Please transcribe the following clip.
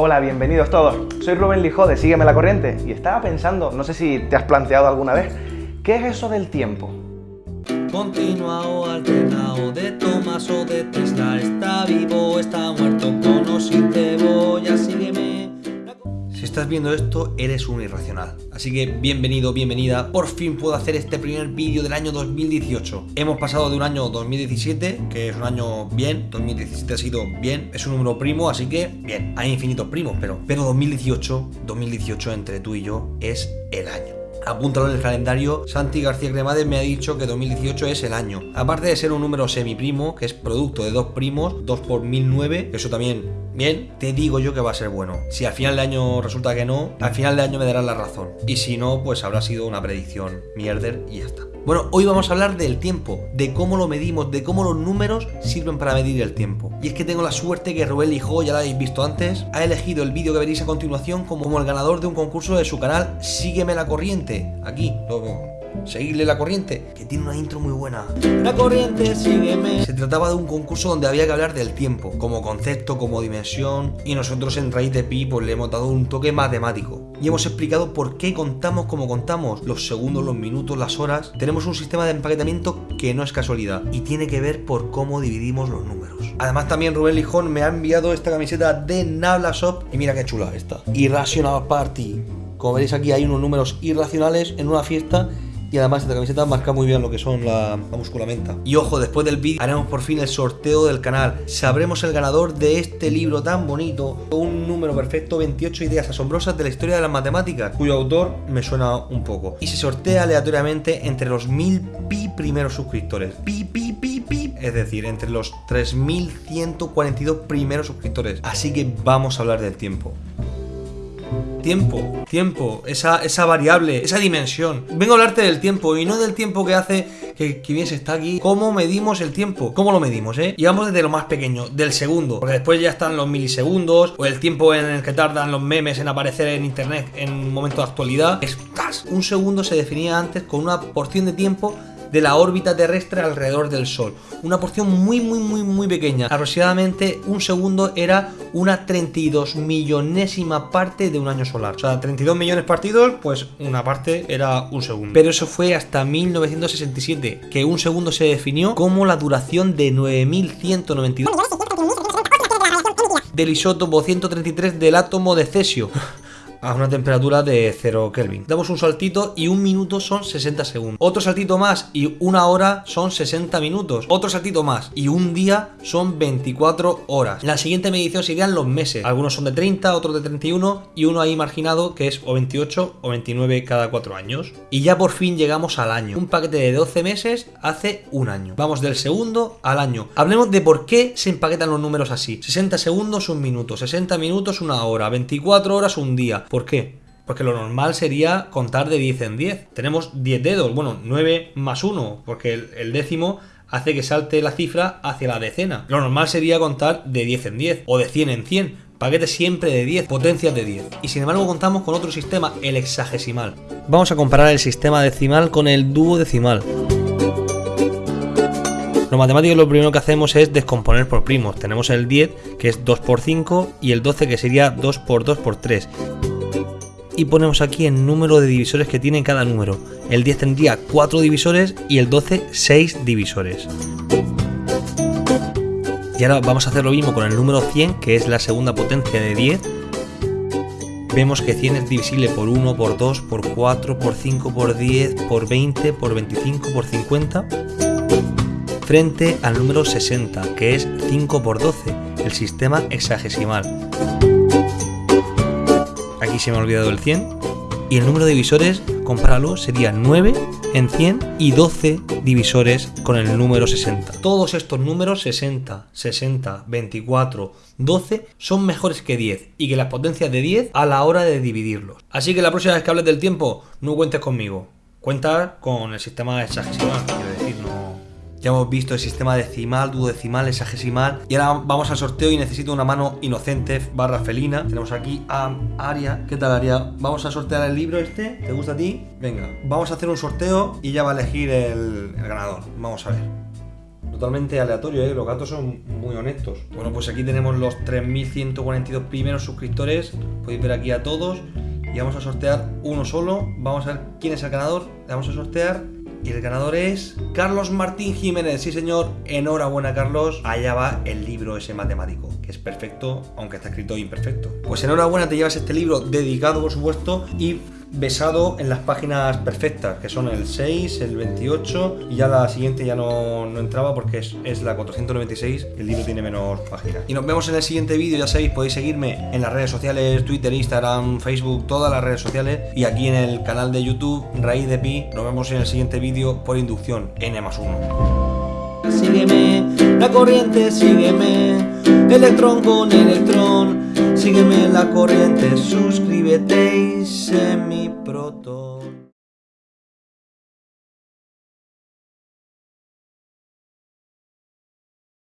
Hola, bienvenidos todos. Soy Rubén Lijó de Sígueme la Corriente y estaba pensando, no sé si te has planteado alguna vez, ¿qué es eso del tiempo? Continuado, alternado, de Tomás o de Tesla, está vivo, está muerto, estás viendo esto, eres un irracional. Así que bienvenido, bienvenida. Por fin puedo hacer este primer vídeo del año 2018. Hemos pasado de un año 2017, que es un año bien. 2017 ha sido bien. Es un número primo, así que bien. Hay infinitos primos, pero, pero 2018, 2018 entre tú y yo es el año apúntalo en el calendario, Santi García Cremades me ha dicho que 2018 es el año. Aparte de ser un número semiprimo, que es producto de dos primos, 2 por 1009, eso también bien, te digo yo que va a ser bueno. Si al final de año resulta que no, al final de año me darás la razón. Y si no, pues habrá sido una predicción mierder y ya está. Bueno, hoy vamos a hablar del tiempo, de cómo lo medimos, de cómo los números sirven para medir el tiempo. Y es que tengo la suerte que Rubén Lijó, ya lo habéis visto antes, ha elegido el vídeo que veréis a continuación como el ganador de un concurso de su canal Sígueme la corriente. Aquí, lo, seguirle la corriente, que tiene una intro muy buena. La corriente, sígueme. Se trataba de un concurso donde había que hablar del tiempo, como concepto, como dimensión, y nosotros en Raíz de Pi pues le hemos dado un toque matemático. Y hemos explicado por qué contamos como contamos, los segundos, los minutos, las horas. Tenemos un sistema de empaquetamiento que no es casualidad, y tiene que ver por cómo dividimos los números. Además también Rubén Lijón me ha enviado esta camiseta de Nabla Shop, y mira qué chula esta. Irrational Party. Como veréis aquí hay unos números irracionales en una fiesta y además esta camiseta marca muy bien lo que son la, musculamenta. Y ojo, después del vídeo haremos por fin el sorteo del canal. Sabremos el ganador de este libro tan bonito, un número perfecto, 28 ideas asombrosas de la historia de las matemáticas, cuyo autor me suena un poco. Y se sortea aleatoriamente entre los mil pi primeros suscriptores. Pi, pi, pi, pi. Es decir, entre los 3142 primeros suscriptores. Así que vamos a hablar del tiempo. Tiempo, tiempo, esa, esa variable, esa dimensión. Vengo a hablarte del tiempo y no del tiempo que hace que, que bien se está aquí. ¿Cómo medimos el tiempo? ¿Cómo lo medimos, eh? Y vamos desde lo más pequeño, del segundo. Porque después ya están los milisegundos o el tiempo en el que tardan los memes en aparecer en internet en un momento de actualidad. Es un segundo se definía antes con una porción de tiempo de la órbita terrestre alrededor del Sol. Una porción muy muy muy muy pequeña. Aproximadamente un segundo era una 32 millonésima parte de un año solar. O sea, 32 millones partidos, pues una parte era un segundo. Pero eso fue hasta 1967, que un segundo se definió como la duración de 9192 del isótopo 133 del átomo de cesio a una temperatura de 0 Kelvin. Damos un saltito y un minuto son 60 segundos. Otro saltito más y una hora son 60 minutos. Otro saltito más y un día son 24 horas. La siguiente medición serían los meses. Algunos son de 30, otros de 31 y uno ahí marginado que es o 28 o 29 cada 4 años. Y ya por fin llegamos al año. Un paquete de 12 meses hace un año. Vamos del segundo al año. Hablemos de por qué se empaquetan los números así. 60 segundos un minuto, 60 minutos una hora, 24 horas un día. ¿Por qué? Porque lo normal sería contar de 10 en 10. Tenemos 10 dedos, bueno, 9 más 1, porque el, décimo hace que salte la cifra hacia la decena. Lo normal sería contar de 10 en 10 o de 100 en 100. Paquete siempre de 10, potencias de 10. Y sin embargo contamos con otro sistema, el hexagesimal. Vamos a comparar el sistema decimal con el duodecimal. Los matemáticos lo primero que hacemos es descomponer por primos. Tenemos el 10, que es 2 por 5, y el 12, que sería 2 por 2 por 3 y ponemos aquí el número de divisores que tiene cada número. El 10 tendría 4 divisores y el 12 6 divisores. Y ahora vamos a hacer lo mismo con el número 100, que es la segunda potencia de 10. Vemos que 100 es divisible por 1, por 2, por 4, por 5, por 10, por 20, por 25, por 50. Frente al número 60, que es 5 por 12, el sistema hexagesimal aquí se me ha olvidado el 100. Y el número de divisores, compáralo, sería 9 en 100 y 12 divisores con el número 60. Todos estos números 60, 60, 24, 12 son mejores que 10 y que las potencias de 10 a la hora de dividirlos. Así que la próxima vez que hables del tiempo, no cuentes conmigo. Cuenta con el sistema de ya hemos visto el sistema decimal, duodecimal, hexagesimal. Y ahora vamos al sorteo y necesito una mano inocente barra felina. Tenemos aquí a Aria. ¿Qué tal, Aria? Vamos a sortear el libro este. ¿Te gusta a ti? Venga, vamos a hacer un sorteo y ya va a elegir el, ganador. Vamos a ver. Totalmente aleatorio, ¿eh? los gatos son muy honestos. Bueno, pues aquí tenemos los 3.142 primeros suscriptores, podéis ver aquí a todos y vamos a sortear uno solo. Vamos a ver quién es el ganador, le vamos a sortear y el ganador es Carlos Martín Jiménez. Sí, señor. Enhorabuena, Carlos. Allá va el libro ese matemático, que es perfecto, aunque está escrito imperfecto. Pues enhorabuena, te llevas este libro dedicado, por supuesto, y besado en las páginas perfectas, que son el 6, el 28 y ya la siguiente ya no, no entraba porque es, es, la 496, el libro tiene menos páginas. Y nos vemos en el siguiente vídeo, ya sabéis, podéis seguirme en las redes sociales, Twitter, Instagram, Facebook, todas las redes sociales y aquí en el canal de YouTube, Raíz de Pi, nos vemos en el siguiente vídeo por inducción, N más 1. Sígueme, la corriente, sígueme, electrón con electrón. Sígueme la corriente, suscríbete y sé mi proto.